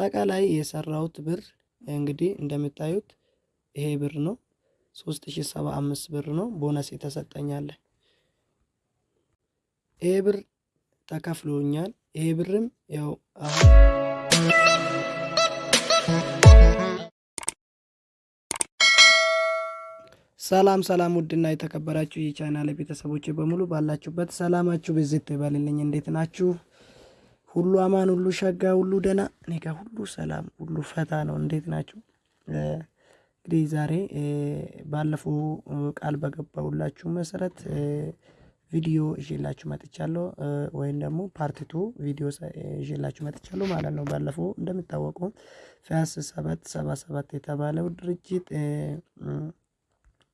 አጠቃላይ የሰራሁት ብር እንግዲህ እንደምታዩት ይሄ ብር ነው። ሶስት ሺ ሰባ አምስት ብር ነው ቦነስ የተሰጠኛለ። ይሄ ብር ተከፍሎኛል። ይሄ ብርም ያው አሁን ሰላም ሰላም ውድና የተከበራችሁ የቻናል ቤተሰቦች በሙሉ ባላችሁበት ሰላማችሁ ብዝት ይበልልኝ። እንዴት ናችሁ? ሁሉ አማን፣ ሁሉ ሸጋ፣ ሁሉ ደህና። እኔ ጋር ሁሉ ሰላም፣ ሁሉ ፈታ ነው። እንዴት ናችሁ? እንግዲህ ዛሬ ባለፈው ቃል በገባሁላችሁ መሰረት ቪዲዮ ይዤላችሁ መጥቻለሁ፣ ወይም ደግሞ ፓርቲቱ ቪዲዮ ይዤላችሁ መጥቻለሁ ማለት ነው። ባለፈው እንደሚታወቀው ፊያስ ሰባት ሰባ ሰባት የተባለው ድርጅት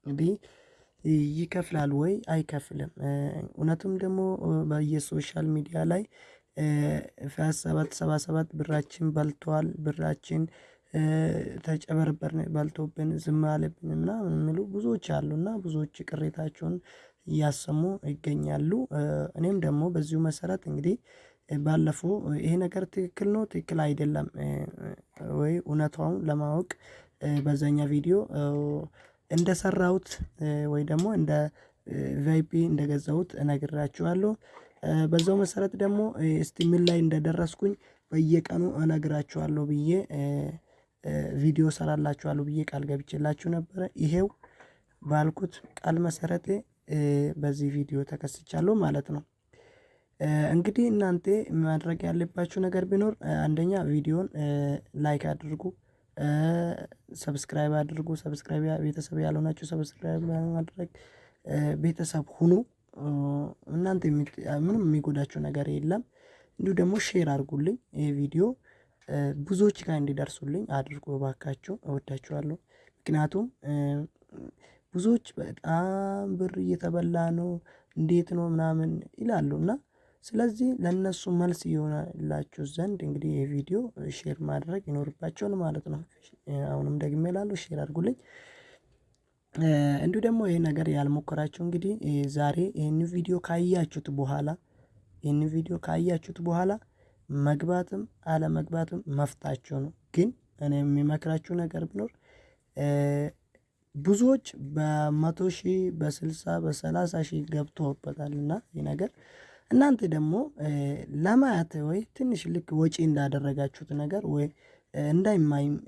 እንግዲህ ይከፍላል ወይ አይከፍልም? እውነቱም ደግሞ በየ social media ላይ ሰባት ሰባ ሰባት ብራችን በልቷል፣ ብራችን ተጨበርበርን፣ በልቶብን ዝም አለብን ምናምን የሚሉ ብዙዎች አሉና ብዙዎች ቅሬታቸውን እያሰሙ ይገኛሉ። እኔም ደግሞ በዚሁ መሰረት እንግዲህ ባለፈው ይሄ ነገር ትክክል ነው ትክክል አይደለም ወይ እውነታውን ለማወቅ በዛኛ ቪዲዮ እንደሰራሁት ወይ ደግሞ እንደ ቫይፒ እንደገዛሁት እነግራችኋለሁ። በዛው መሰረት ደግሞ እስቲ ምን ላይ እንደደረስኩኝ በየቀኑ እነግራችኋለሁ ብዬ ቪዲዮ እሰራላችኋለሁ ብዬ ቃል ገብቼላችሁ ነበረ። ይሄው ባልኩት ቃል መሰረቴ በዚህ ቪዲዮ ተከስቻለሁ ማለት ነው። እንግዲህ እናንተ ማድረግ ያለባችሁ ነገር ቢኖር አንደኛ ቪዲዮን like አድርጉ፣ subscribe አድርጉ። subscribe ቤተሰብ ያልሆናችሁ subscribe በማድረግ ቤተሰብ ሁኑ። እናንተ ምንም የሚጎዳችሁ ነገር የለም። እንዲሁ ደግሞ share አድርጉልኝ ይሄ ቪዲዮ ብዙዎች ጋር እንዲደርሱልኝ አድርጎ እባካችሁ፣ እወዳችኋለሁ። ምክንያቱም ብዙዎች በጣም ብር እየተበላ ነው እንዴት ነው ምናምን ይላሉ እና ስለዚህ ለእነሱ መልስ ይሆናላችሁ ዘንድ እንግዲህ ይሄ ቪዲዮ share ማድረግ ይኖርባቸዋል ማለት ነው። አሁንም ደግሜ እላለሁ share አድርጉልኝ። እንዲሁ ደግሞ ይሄ ነገር ያልሞከራችሁ እንግዲህ ዛሬ ይህን ቪዲዮ ካያችሁት በኋላ ይህን ቪዲዮ ካያችሁት በኋላ መግባትም አለመግባትም መፍታችሁ ነው። ግን እኔ የሚመክራችሁ ነገር ቢኖር ብዙዎች በመቶ ሺህ በስልሳ በሰላሳ ሺህ ገብቶበታል እና ይህ ነገር እናንተ ደግሞ ለማየት ወይ ትንሽ ልክ ወጪ እንዳደረጋችሁት ነገር ወይ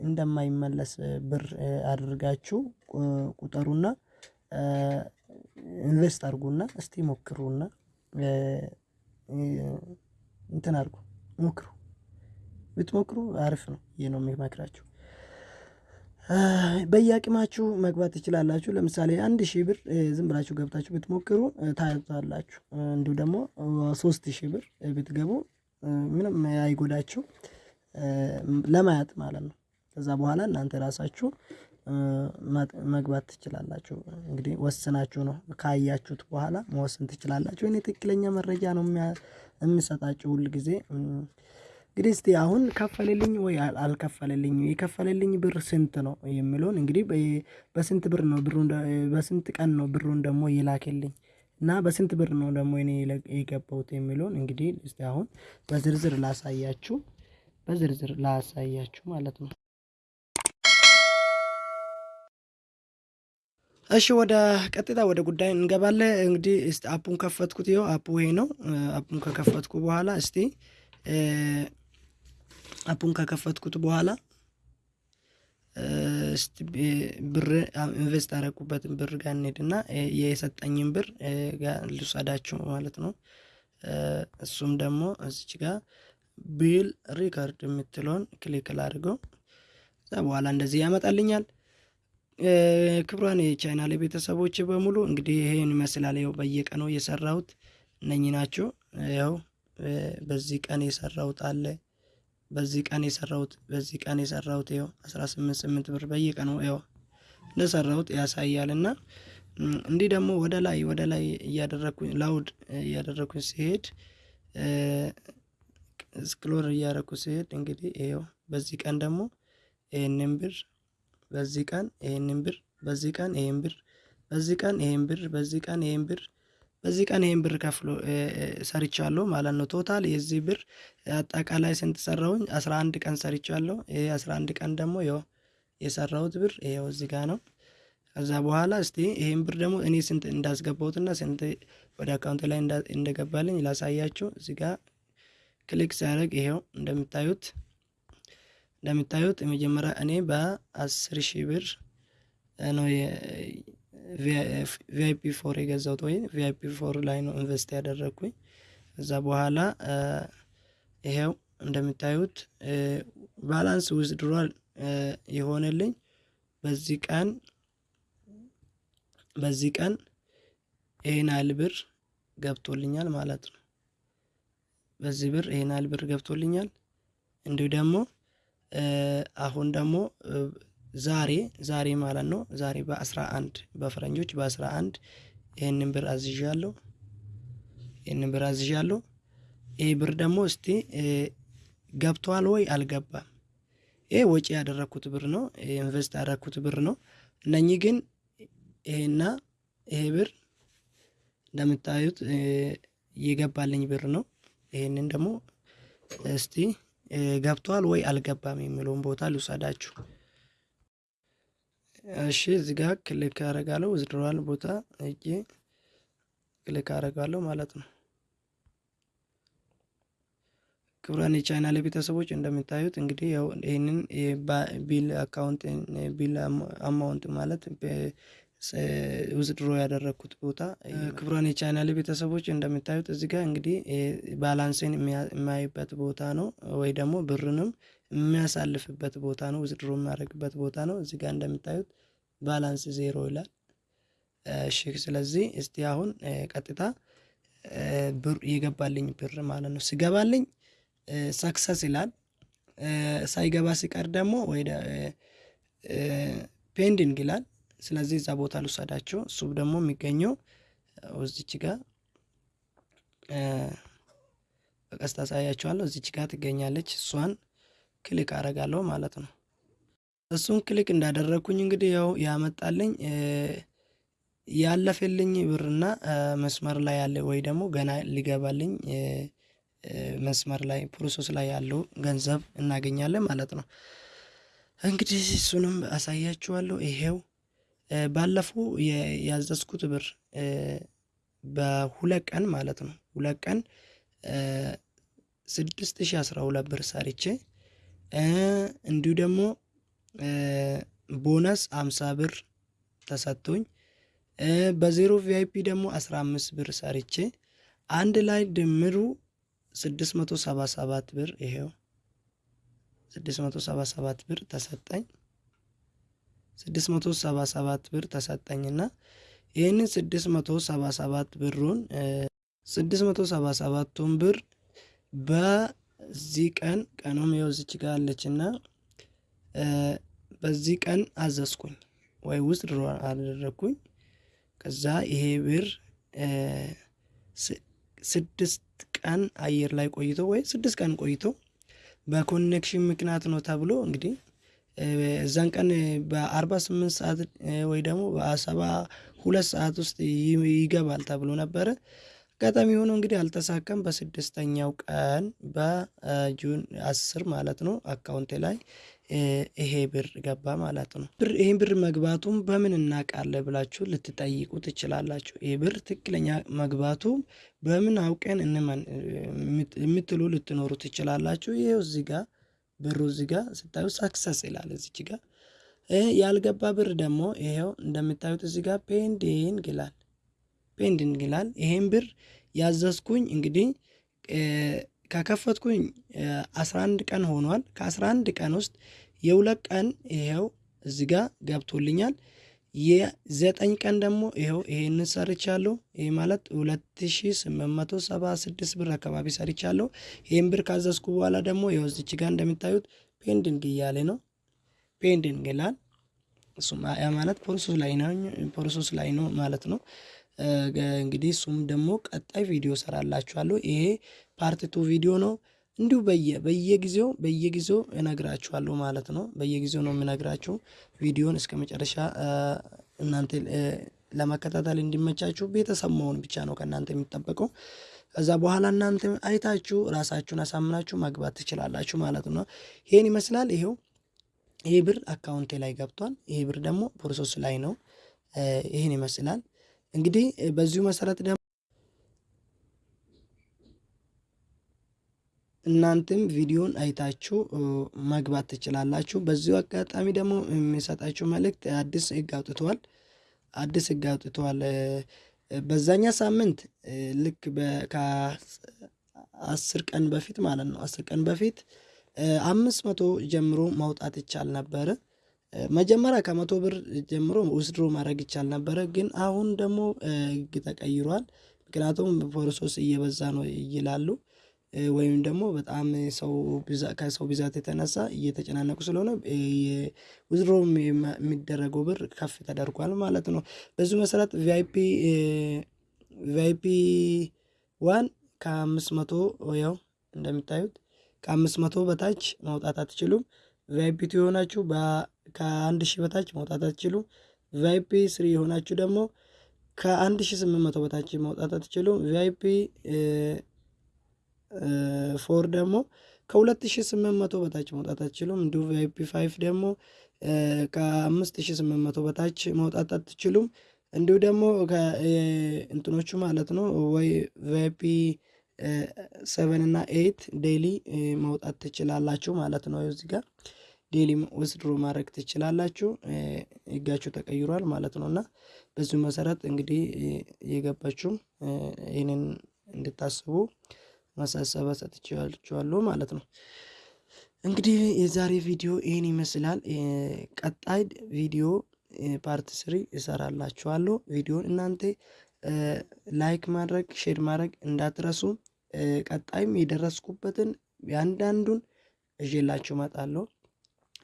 እንደማይመለስ ብር አድርጋችሁ ቁጠሩና ኢንቨስት አድርጉና እስቲ ሞክሩና እንትን አድርጉ ሞክሩ። ብትሞክሩ አሪፍ ነው። ይህ ነው የሚመክራችሁ። በየአቅማችሁ መግባት ትችላላችሁ። ለምሳሌ አንድ ሺህ ብር ዝም ብላችሁ ገብታችሁ ብትሞክሩ ታዩታላችሁ። እንዲሁ ደግሞ ሶስት ሺህ ብር ብትገቡ ምንም አይጎዳችሁ ለማየት ማለት ነው። ከዛ በኋላ እናንተ ራሳችሁ መግባት ትችላላችሁ። እንግዲህ ወስናችሁ ነው ካያችሁት በኋላ መወሰን ትችላላችሁ። እኔ ትክክለኛ መረጃ ነው የምሰጣችሁ ሁል ጊዜ። እንግዲህ እስቲ አሁን ከፈለልኝ ወይ አልከፈለልኝም የከፈለልኝ ብር ስንት ነው የሚለውን እንግዲህ በስንት ብር ነው ብሩን በስንት ቀን ነው ብሩን ደግሞ የላከልኝ እና በስንት ብር ነው ደግሞ እኔ የገባሁት የሚለውን እንግዲህ እስቲ አሁን በዝርዝር ላሳያችሁ በዝርዝር ላሳያችሁ ማለት ነው። እሺ ወደ ቀጥታ ወደ ጉዳይ እንገባለን። እንግዲህ አፑን ከፈትኩት። ይኸው አፑ ይሄ ነው። አፑን ከከፈትኩ በኋላ እስቲ app ኡን ከከፈትኩት በኋላ እስቲ ብር invest አደረኩበትን ብር ጋር እንሄድና የሰጠኝን ብር ልውሰዳችሁ ማለት ነው። እሱም ደግሞ እዚች ጋር bill record የምትለውን click ላድርገው። ከዛ በኋላ እንደዚህ ያመጣልኛል። ክቡራን የቻናል ቤተሰቦች በሙሉ እንግዲህ ይሄን ይመስላል። ያው በየቀኑ የሰራሁት እነኚህ ናቸው። ያው በዚህ ቀን የሰራሁት አለ በዚህ ቀን የሰራሁት በዚህ ቀን የሰራሁት ያው አስራ ስምንት ስምንት ብር በየቀኑ ያው እንደሰራሁት ያሳያል። እና እንዲህ ደግሞ ወደ ላይ ወደ ላይ እያደረኩኝ ላውድ እያደረኩኝ ሲሄድ ስክሎር እያደረኩ ሲሄድ እንግዲህ ይኸው በዚህ ቀን ደግሞ ይህንን ብር በዚህ ቀን ይህንን ብር በዚህ ቀን ይህን ብር በዚህ ቀን ይህን ብር በዚህ ቀን ይህን ብር በዚህ ቀን ይሄን ብር ከፍሎ ሰርቻለሁ ማለት ነው። total የዚህ ብር አጠቃላይ ስንት ሰራሁኝ? አስራ አንድ ቀን ሰርቻለሁ። ይሄ አስራ አንድ ቀን ደግሞ ያው የሰራሁት ብር ይኸው እዚህ ጋር ነው። ከዛ በኋላ እስቲ ይሄን ብር ደግሞ እኔ ስንት እንዳስገባሁትና ስንት ወደ account ላይ እንደገባልኝ ላሳያችሁ። እዚህ ጋር click ሲያደርግ ይሄው እንደምታዩት እንደምታዩት የመጀመሪያ እኔ በአስር ሺህ ብር ነው VIP four የገዛሁት ወይም VIP four ላይ ነው invest ያደረግኩኝ። ከዛ በኋላ ይሄው እንደምታዩት balance withdrawal የሆነልኝ በዚህ ቀን በዚህ ቀን ይሄን ያህል ብር ገብቶልኛል ማለት ነው። በዚህ ብር ይሄን ያህል ብር ገብቶልኛል። እንዲሁ ደግሞ አሁን ደግሞ ዛሬ ዛሬ ማለት ነው ዛሬ በአስራ አንድ በፈረንጆች በአስራ አንድ ይህንን ብር አዝዣለሁ። ይህንን ብር አዝዣለሁ። ይህ ብር ደግሞ እስቲ ገብቷል ወይ አልገባም? ይሄ ወጪ ያደረግኩት ብር ነው። ኢንቨስት ያደረግኩት ብር ነው። እነኚህ ግን ይሄና ይሄ ብር እንደምታዩት የገባልኝ ብር ነው። ይሄንን ደግሞ እስቲ ገብቷል ወይ አልገባም የሚለውን ቦታ ልውሰዳችሁ። እሺ እዚህ ጋር click አደርጋለሁ withdrawal ቦታ ሄጄ click አደርጋለሁ ማለት ነው። ክቡራን የቻናል ቤተሰቦች እንደምታዩት እንግዲህ ያው ይህንን bill account bill amount ማለት withdraw ያደረግኩት ቦታ ክቡራን የቻናል ቤተሰቦች እንደምታዩት እዚህ ጋር እንግዲህ balance ን የሚያይበት ቦታ ነው፣ ወይ ደግሞ ብርንም የሚያሳልፍበት ቦታ ነው፣ withdraw የሚያደርግበት ቦታ ነው። እዚህ ጋር እንደምታዩት balance ዜሮ ይላል። እሺ ስለዚህ እስቲ አሁን ቀጥታ ብር የገባልኝ ብር ማለት ነው ሲገባልኝ success ይላል። ሳይገባ ሲቀር ደግሞ ወይ pending ይላል። ስለዚህ እዛ ቦታ ልውሰዳቸው። እሱ ደግሞ የሚገኘው እዚች ጋር በቀስታ አሳያችኋለሁ። እዚች ጋር ትገኛለች። እሷን click አረጋለሁ ማለት ነው። እሱን click እንዳደረግኩኝ እንግዲህ ያው ያመጣልኝ ያለፈልኝ ብርና መስመር ላይ ያለ ወይ ደግሞ ገና ሊገባልኝ መስመር ላይ process ላይ ያለው ገንዘብ እናገኛለን ማለት ነው። እንግዲህ እሱንም አሳያችኋለሁ። ይሄው ባለፈው ያዘዝኩት ብር በሁለት ቀን ማለት ነው ሁለት ቀን ስድስት ሺ አስራ ሁለት ብር ሰርቼ እንዲሁ ደግሞ ቦነስ አምሳ ብር ተሰጥቶኝ በዜሮ VIP ደግሞ አስራ አምስት ብር ሰርቼ አንድ ላይ ድምሩ ስድስት መቶ ሰባ ሰባት ብር ይሄው ስድስት መቶ ሰባ ሰባት ብር ተሰጠኝ። ስድስት መቶ ሰባ ሰባት ብር ተሰጠኝና ይህንን ስድስት መቶ ሰባ ሰባት ብሩን ስድስት መቶ ሰባ ሰባቱን ብር በዚህ ቀን ቀኑም እዚች ጋር አለችና በዚህ ቀን አዘዝኩኝ ወይ ውስጥ አደረግኩኝ። ከዛ ይሄ ብር ስድስት ቀን አየር ላይ ቆይቶ ወይ ስድስት ቀን ቆይቶ በ connection ምክንያት ነው ተብሎ እንግዲህ እዛን ቀን በአርባ ስምንት ሰዓት ወይ ደግሞ በሰባ ሁለት ሰዓት ውስጥ ይገባል ተብሎ ነበረ። አጋጣሚ ሆኖ እንግዲህ አልተሳካም። በስድስተኛው ቀን በ June አስር ማለት ነው account ኤ ላይ ይሄ ብር ገባ ማለት ነው። ብር ይሄን ብር መግባቱም በምን እናውቃለን ብላችሁ ልትጠይቁ ትችላላችሁ። ይህ ብር ትክክለኛ መግባቱ በምን አውቀን እንመን የምትሉ ልትኖሩ ትችላላችሁ። ይሄው እዚህ ጋር ብሩ እዚህ ጋር ስታዩ success ይላል እዚች ጋር። ያልገባ ብር ደግሞ ይሄው እንደምታዩት እዚህ ጋር pending ይላል pending ይላል። ይሄን ብር ያዘዝኩኝ እንግዲህ ከከፈትኩኝ 11 ቀን ሆኗል። ከ11 ቀን ውስጥ የሁለት ቀን ይኸው እዚ ጋ ገብቶልኛል። የዘጠኝ ቀን ደግሞ ይኸው ይሄንን ሰርቻለሁ። ይህ ማለት 2876 ብር አካባቢ ሰርቻለሁ። ይህን ብር ካዘዝኩ በኋላ ደግሞ ይኸው እዚች ጋር እንደሚታዩት pending እያለ ነው። pending ይላል። እሱም ማለት process ላይ ነው process ላይ ነው ማለት ነው። እንግዲህ እሱም ደግሞ ቀጣይ ቪዲዮ እሰራላችኋለሁ። ይሄ part two ቪዲዮ ነው። እንዲሁ በየ በየጊዜው በየጊዜው እነግራችኋለሁ ማለት ነው። በየጊዜው ነው የምነግራችሁ። ቪዲዮን እስከ መጨረሻ እናንተ ለመከታተል እንዲመቻችሁ ቤተሰብ መሆን ብቻ ነው ከእናንተ የሚጠበቀው። ከዛ በኋላ እናንተ አይታችሁ ራሳችሁን አሳምናችሁ መግባት ትችላላችሁ ማለት ነው። ይሄን ይመስላል። ይሄው ይሄ ብር account ኤ ላይ ገብቷል። ይሄ ብር ደግሞ process ላይ ነው። ይህን ይመስላል እንግዲህ በዚሁ መሰረት እናንተም ቪዲዮን አይታችሁ መግባት ትችላላችሁ። በዚሁ አጋጣሚ ደግሞ የሚሰጣችሁ መልእክት አዲስ ህግ አውጥተዋል። አዲስ ህግ አውጥተዋል። በዛኛ ሳምንት ልክ ከአስር ቀን በፊት ማለት ነው አስር ቀን በፊት አምስት መቶ ጀምሮ ማውጣት ይቻል ነበረ። መጀመሪያ ከመቶ ብር ጀምሮ withdraw ማድረግ ይቻል ነበረ። ግን አሁን ደግሞ ህግ ተቀይሯል። ምክንያቱም process እየበዛ ነው ይላሉ። ወይም ደግሞ በጣም ሰው ከሰው ብዛት የተነሳ እየተጨናነቁ ስለሆነ withdraw የሚደረገው ብር ከፍ ተደርጓል ማለት ነው። በዚሁ መሰረት VIP VIP one ከአምስት መቶ ያው እንደሚታዩት ከአምስት መቶ በታች ማውጣት አትችሉም። VIP two የሆናችሁ ከአንድ ሺህ በታች ማውጣት አትችሉም። VIP three የሆናችሁ ደግሞ ከአንድ ሺህ ስምንት መቶ በታች ማውጣት አትችሉም። VIP four ደግሞ ከ2800 በታች ማውጣት አትችሉም። እንዲሁ VIP five ደግሞ ከ5800 በታች ማውጣት አትችሉም። እንዲሁ ደግሞ እንትኖቹ ማለት ነው ወይ VIP seven እና eight daily ማውጣት ትችላላችሁ ማለት ነው። እዚህ ጋር daily withdraw ማድረግ ትችላላችሁ። ህጋችሁ ተቀይሯል ማለት ነው እና በዚሁ መሰረት እንግዲህ የገባችሁም ይህንን እንድታስቡ ማሳሰቢያ ሰጥቼዋለሁ ማለት ነው። እንግዲህ የዛሬ ቪዲዮ ይህን ይመስላል። ቀጣይ ቪዲዮ part three እሰራላችኋለሁ። ቪዲዮን እናንተ like ማድረግ share ማድረግ እንዳትረሱ። ቀጣይም የደረስኩበትን እያንዳንዱን ይዤላችሁ እመጣለሁ።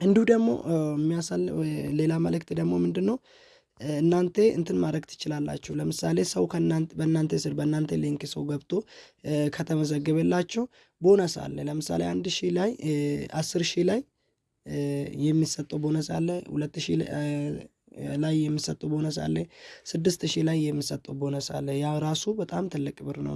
እንዲሁ ደግሞ ሌላ መልእክት ደግሞ ምንድን ነው እናንተ እንትን ማድረግ ትችላላችሁ። ለምሳሌ ሰው በእናንተ ስር በእናንተ link ሰው ገብቶ ከተመዘገበላችሁ ቦነስ አለ። ለምሳሌ አንድ ሺህ ላይ አስር ሺህ ላይ የሚሰጠው ቦነስ አለ። ሁለት ሺህ ላይ የሚሰጠው ቦነስ አለ። ስድስት ሺህ ላይ የሚሰጠው ቦነስ አለ። ያ ራሱ በጣም ትልቅ ብር ነው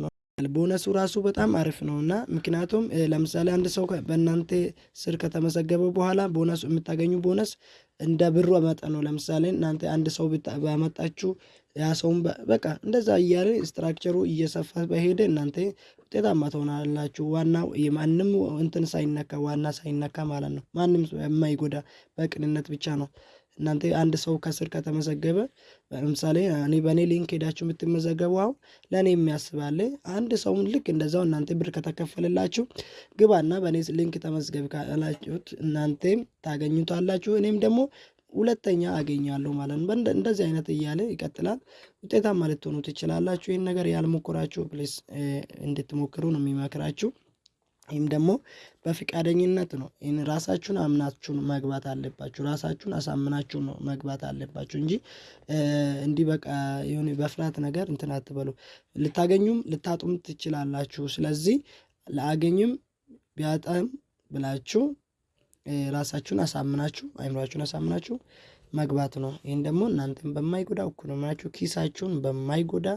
ቦነሱ ራሱ በጣም አሪፍ ነው እና ምክንያቱም ለምሳሌ አንድ ሰው በእናንተ ስር ከተመዘገበ በኋላ ቦነሱ የምታገኙ ቦነስ እንደ ብሩ መጠን ነው። ለምሳሌ እናንተ አንድ ሰው ባመጣችሁ ያ ሰውን በቃ እንደዛ እያለ structure ኡ እየሰፋ በሄደ እናንተ ውጤታማ ትሆናላችሁ። ዋናው የማንም እንትን ሳይነካ ዋና ሳይነካ ማለት ነው። ማንም የማይጎዳ በቅንነት ብቻ ነው እናንተ አንድ ሰው ከስር ከተመዘገበ ለምሳሌ እኔ በእኔ link ሄዳችሁ የምትመዘገቡ አሁን ለእኔ የሚያስባለ አንድ ሰውን ልክ እንደዛው እናንተ ብር ከተከፈለላችሁ ግባና በእኔ link ተመዝገብ ካላችሁት እናንተም ታገኙታላችሁ እኔም ደግሞ ሁለተኛ አገኛለሁ ማለት ነው። እንደዚህ አይነት እያለ ይቀጥላል። ውጤታማ ልትሆኑ ትችላላችሁ። ይህን ነገር ያልሞከራችሁ please እንድትሞክሩ ነው የሚመክራችሁ። ይህም ደግሞ በፍቃደኝነት ነው። ይህን ራሳችሁን አምናችሁን መግባት አለባችሁ። ራሳችሁን አሳምናችሁ ነው መግባት አለባችሁ እንጂ እንዲህ በቃ የሆነ በፍርሃት ነገር እንትን አትበሉ። ልታገኙም ልታጡም ትችላላችሁ። ስለዚህ ለአገኝም ቢያጣም ብላችሁ ራሳችሁን አሳምናችሁ አይምሯችሁን አሳምናችሁ መግባት ነው። ይህን ደግሞ እናንተን በማይጎዳ ኢኮኖሚያችሁ ኪሳችሁን በማይጎዳ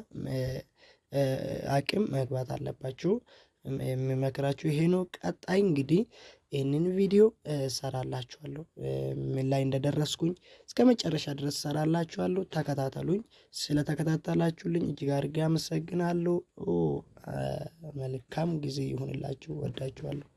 አቅም መግባት አለባችሁ። የሚመክራችሁ ይሄ ነው። ቀጣይ እንግዲህ ይህንን ቪዲዮ እሰራላችኋለሁ ምን ላይ እንደደረስኩኝ እስከ መጨረሻ ድረስ እሰራላችኋለሁ። ተከታተሉኝ። ስለተከታተላችሁልኝ እጅግ አድርጌ አመሰግናለሁ። መልካም ጊዜ ይሁንላችሁ። ወዳችኋለሁ።